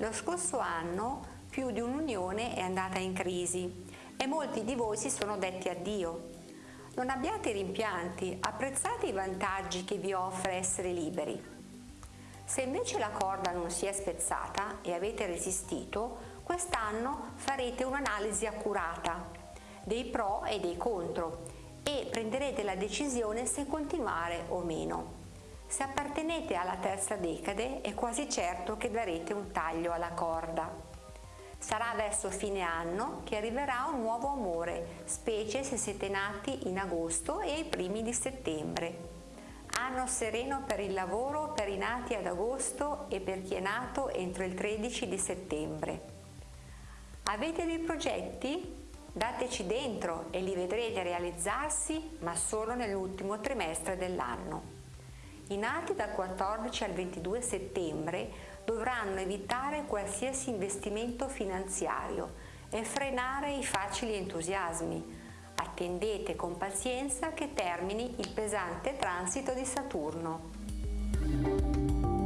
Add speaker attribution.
Speaker 1: Lo scorso anno più di un'unione è andata in crisi e molti di voi si sono detti addio. Non abbiate rimpianti, apprezzate i vantaggi che vi offre essere liberi. Se invece la corda non si è spezzata e avete resistito, quest'anno farete un'analisi accurata dei pro e dei contro e prenderete la decisione se continuare o meno. Se appartenete alla terza decade è quasi certo che darete un taglio alla corda. Sarà verso fine anno che arriverà un nuovo amore, specie se siete nati in agosto e ai primi di settembre. Anno sereno per il lavoro per i nati ad agosto e per chi è nato entro il 13 di settembre. Avete dei progetti? Dateci dentro e li vedrete realizzarsi, ma solo nell'ultimo trimestre dell'anno. I nati dal 14 al 22 settembre dovranno evitare qualsiasi investimento finanziario e frenare i facili entusiasmi. Attendete con pazienza che termini il pesante transito di Saturno.